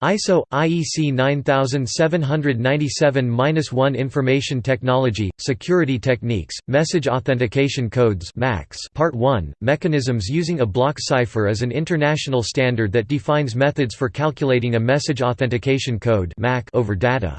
ISO IEC 9797-1 Information Technology Security Techniques Message Authentication Codes MACs Part 1 Mechanisms using a block cipher is an international standard that defines methods for calculating a message authentication code MAC over data.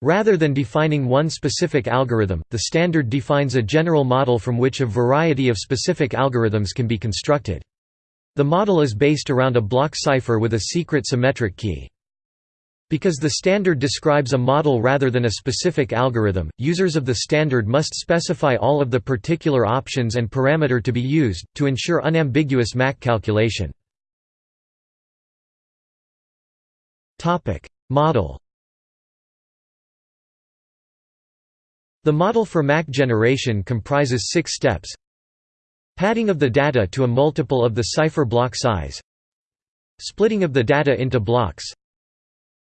Rather than defining one specific algorithm, the standard defines a general model from which a variety of specific algorithms can be constructed. The model is based around a block cipher with a secret symmetric key. Because the standard describes a model rather than a specific algorithm, users of the standard must specify all of the particular options and parameter to be used, to ensure unambiguous MAC calculation. Model The model for MAC generation comprises six steps Padding of the data to a multiple of the cipher block size Splitting of the data into blocks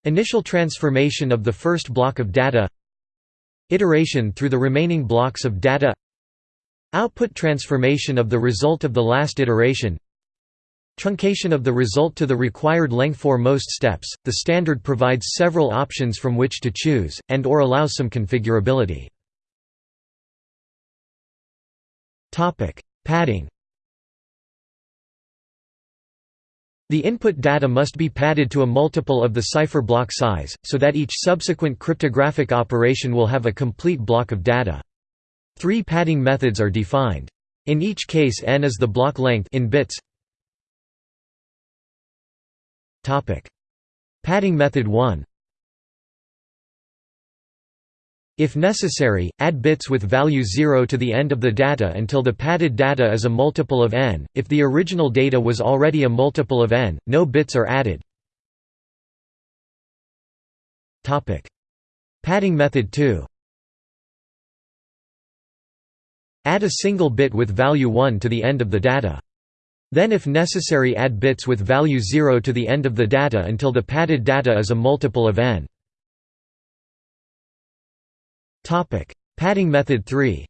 Initial transformation of the first block of data Iteration through the remaining blocks of data Output transformation of the result of the last iteration Truncation of the result to the required length for most steps. The standard provides several options from which to choose, and or allows some configurability. Padding The input data must be padded to a multiple of the cipher block size, so that each subsequent cryptographic operation will have a complete block of data. Three padding methods are defined. In each case n is the block length in bits. Padding method 1 If necessary, add bits with value 0 to the end of the data until the padded data is a multiple of n. If the original data was already a multiple of n, no bits are added. Topic: Padding method 2. Add a single bit with value 1 to the end of the data. Then if necessary add bits with value 0 to the end of the data until the padded data is a multiple of n. Topic: Padding method 3.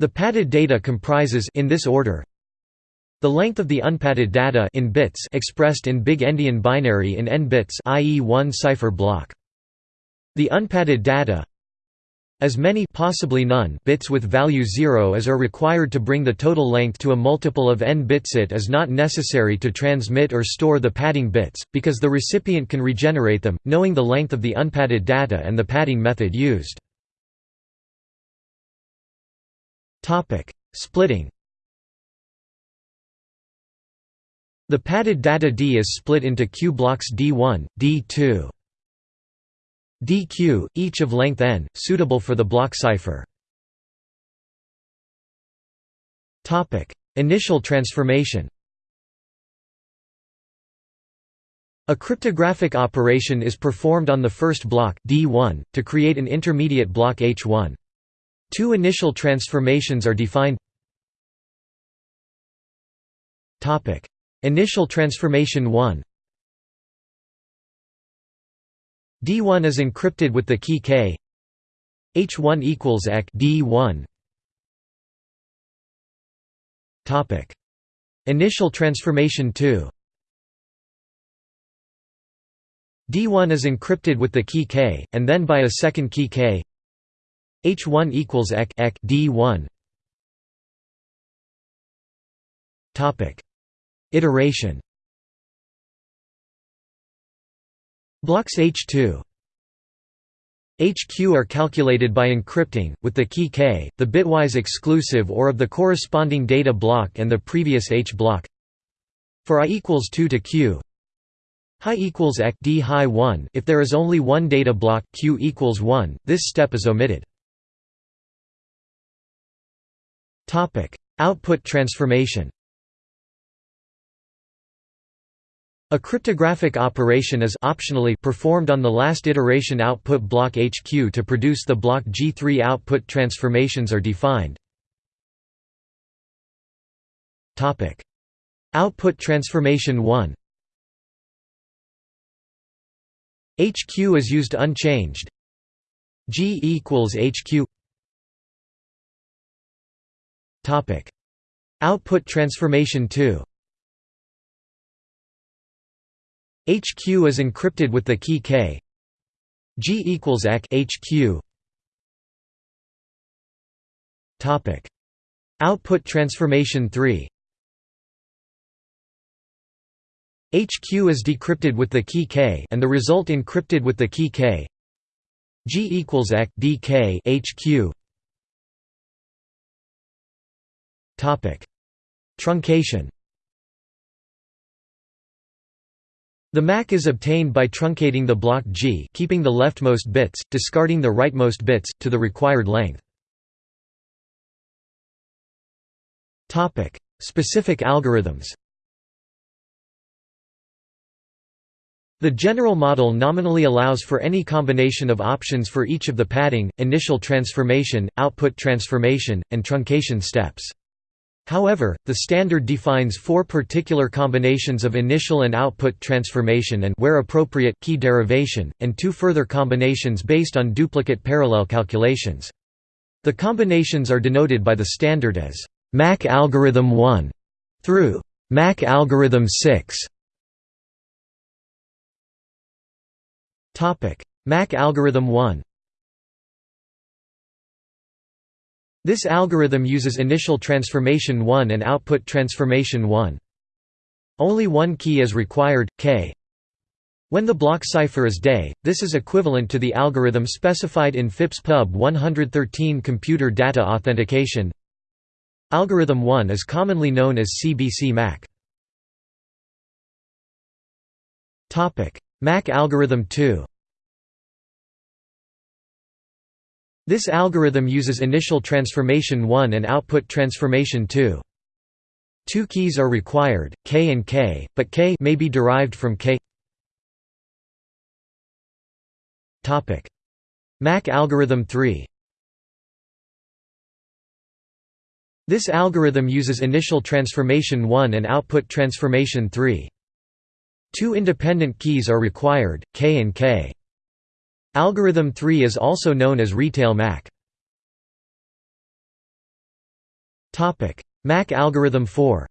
The padded data comprises in this order the length of the unpadded data in bits expressed in big endian binary in n bits i.e. one cipher block. The unpadded data as many possibly none bits with value 0 as are required to bring the total length to a multiple of n bits. It is not necessary to transmit or store the padding bits, because the recipient can regenerate them, knowing the length of the unpadded data and the padding method used. Splitting The padded data D is split into Q blocks D1, D2, dq, each of length n, suitable for the block cipher. Initial transformation A cryptographic operation is performed on the first block D1, to create an intermediate block H1. Two initial transformations are defined Initial transformation 1 D1 is encrypted with the key K. H1 equals EK D1 Topic. Initial transformation 2 D1 is encrypted with the key K and then by a second key K. H1 equals EK EK D1 Topic. Iteration Blocks H2 HQ are calculated by encrypting, with the key K, the bitwise exclusive or of the corresponding data block and the previous H block. For i equals 2 to Q, Hi equals EK D high 1 if there is only one data block Q equals 1, this step is omitted. Output transformation A cryptographic operation is optionally performed on the last iteration output block HQ to produce the block G3 output transformations are defined. Topic: Output transformation 1 HQ is used unchanged. G equals HQ Topic. Output transformation 2 HQ is encrypted with the key K. G equals EC HQ. Topic. Output transformation 3 HQ is decrypted with the key K and the result encrypted with the key K. G equals EC DK HQ. Topic. Truncation The MAC is obtained by truncating the block G keeping the leftmost bits, discarding the rightmost bits, to the required length. Specific algorithms The general model nominally allows for any combination of options for each of the padding, initial transformation, output transformation, and truncation steps. However, the standard defines four particular combinations of initial and output transformation and where appropriate key derivation, and two further combinations based on duplicate parallel calculations. The combinations are denoted by the standard as MAC algorithm 1 through MAC algorithm 6. Topic: MAC algorithm 1 This algorithm uses initial transformation 1 and output transformation 1. Only one key is required, k. When the block cipher is DES, this is equivalent to the algorithm specified in FIPS Pub 113 Computer Data Authentication. Algorithm 1 is commonly known as CBC MAC. MAC algorithm 2 This algorithm uses initial transformation 1 and output transformation 2. Two keys are required, k and k, but k may be derived from k. Topic: MAC algorithm 3. This algorithm uses initial transformation 1 and output transformation 3. Two independent keys are required, k and k. Algorithm 3 is also known as Retail MAC. MAC algorithm 4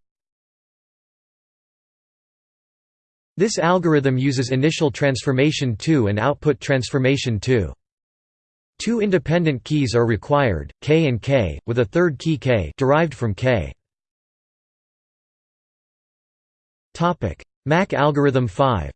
This algorithm uses initial transformation 2 and output transformation 2. Two independent keys are required, k and k, with a third key k derived from k. MAC algorithm 5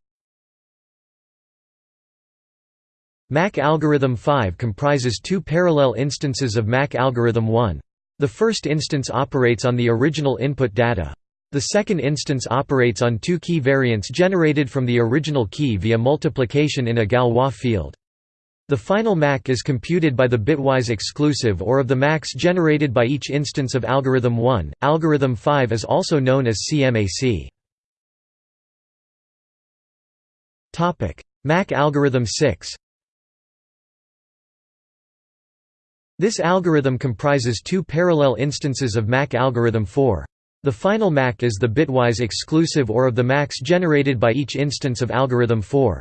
MAC algorithm 5 comprises two parallel instances of MAC algorithm 1. The first instance operates on the original input data. The second instance operates on two key variants generated from the original key via multiplication in a Galois field. The final MAC is computed by the bitwise exclusive or of the MACs generated by each instance of algorithm 1. Algorithm 5 is also known as CMAC. Topic: MAC algorithm 6. This algorithm comprises two parallel instances of MAC algorithm 4. The final MAC is the bitwise exclusive or of the MACs generated by each instance of algorithm 4.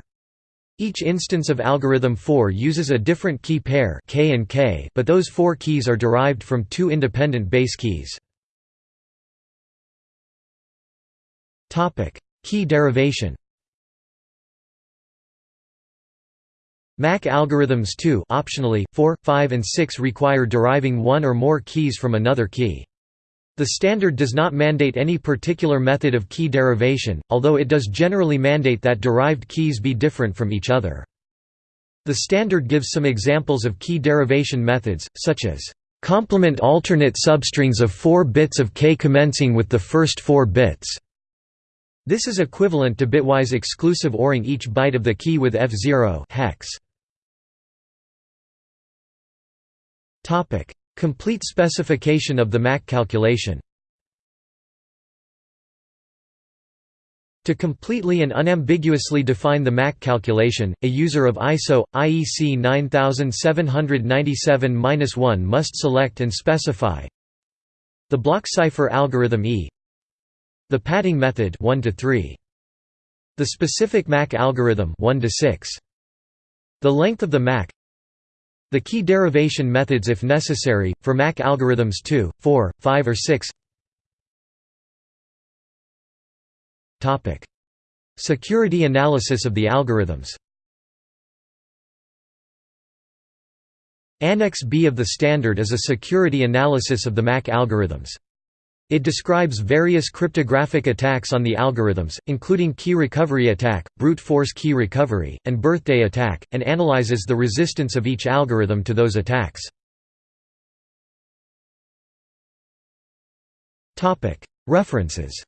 Each instance of algorithm 4 uses a different key pair k and k, but those four keys are derived from two independent base keys. Key derivation MAC algorithms 2 optionally, 4, 5 and 6 require deriving one or more keys from another key. The standard does not mandate any particular method of key derivation, although it does generally mandate that derived keys be different from each other. The standard gives some examples of key derivation methods, such as complement alternate substrings of 4 bits of k commencing with the first 4 bits. This is equivalent to bitwise exclusive ORing each byte of the key with F0 hex. Topic: Complete specification of the MAC calculation. To completely and unambiguously define the MAC calculation, a user of ISO IEC 9797-1 must select and specify the block cipher algorithm E, the padding method 1 to 3, the specific MAC algorithm 1 to 6, the length of the MAC, the key derivation methods if necessary, for MAC algorithms 2, 4, 5 or 6 Security analysis of the algorithms. Annex B of the standard is a security analysis of the MAC algorithms. It describes various cryptographic attacks on the algorithms, including key recovery attack, brute force key recovery, and birthday attack, and analyzes the resistance of each algorithm to those attacks. References